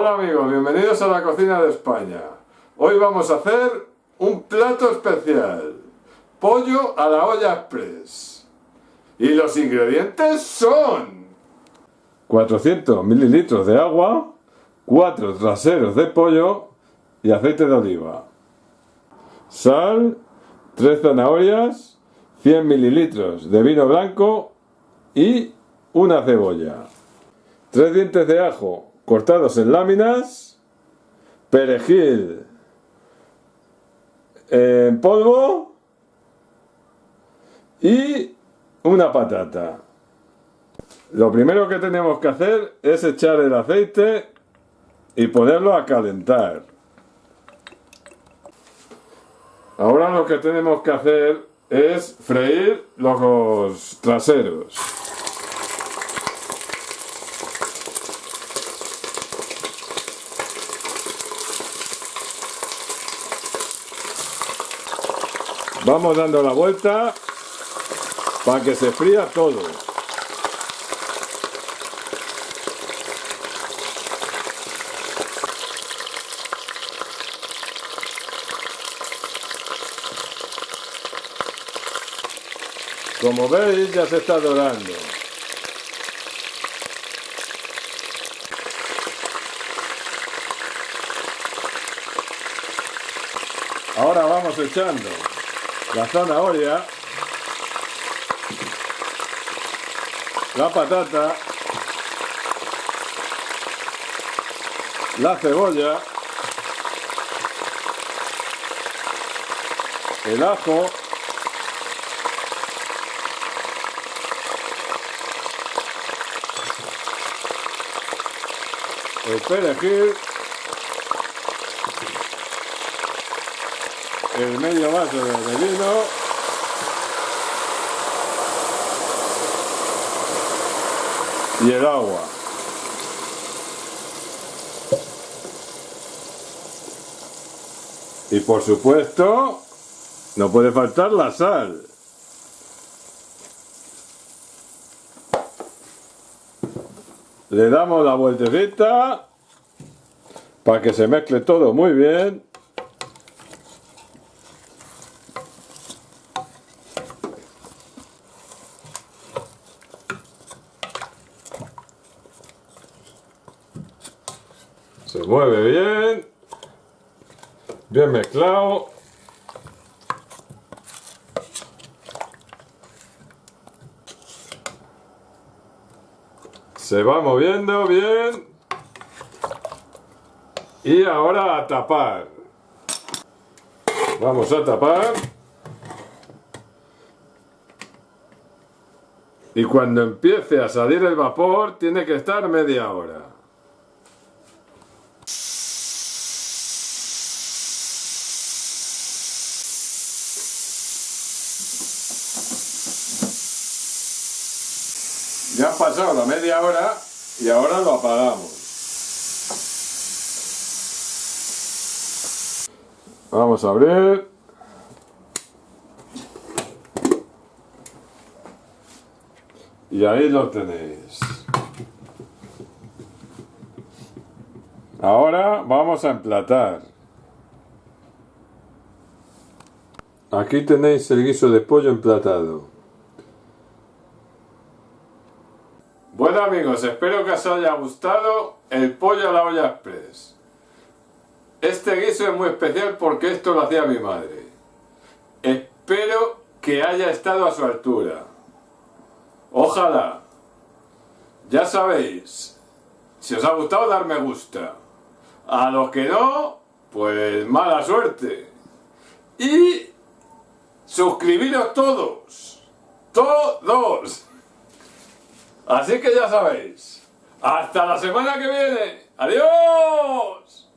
Hola amigos, bienvenidos a la cocina de España. Hoy vamos a hacer un plato especial. Pollo a la olla express. Y los ingredientes son... 400 mililitros de agua, 4 traseros de pollo y aceite de oliva. Sal, 3 zanahorias, 100 mililitros de vino blanco y una cebolla. 3 dientes de ajo cortados en láminas, perejil en polvo y una patata. Lo primero que tenemos que hacer es echar el aceite y ponerlo a calentar. Ahora lo que tenemos que hacer es freír los traseros. Vamos dando la vuelta para que se fría todo. Como veis ya se está dorando. Ahora vamos echando la zanahoria, la patata, la cebolla, el ajo, el perejil, el medio vaso de vino y el agua. Y por supuesto no puede faltar la sal. Le damos la vueltecita para que se mezcle todo muy bien Se mueve bien. Bien mezclado. Se va moviendo bien. Y ahora a tapar. Vamos a tapar. Y cuando empiece a salir el vapor, tiene que estar media hora. Ya ha pasado la media hora y ahora lo apagamos. Vamos a abrir. Y ahí lo tenéis. Ahora vamos a emplatar. Aquí tenéis el guiso de pollo emplatado. Amigos, espero que os haya gustado el pollo a la olla express. Este guiso es muy especial porque esto lo hacía mi madre. Espero que haya estado a su altura. Ojalá. Ya sabéis, si os ha gustado dar me gusta. A los que no, pues mala suerte. Y suscribiros todos. Todos. Así que ya sabéis. Hasta la semana que viene. ¡Adiós!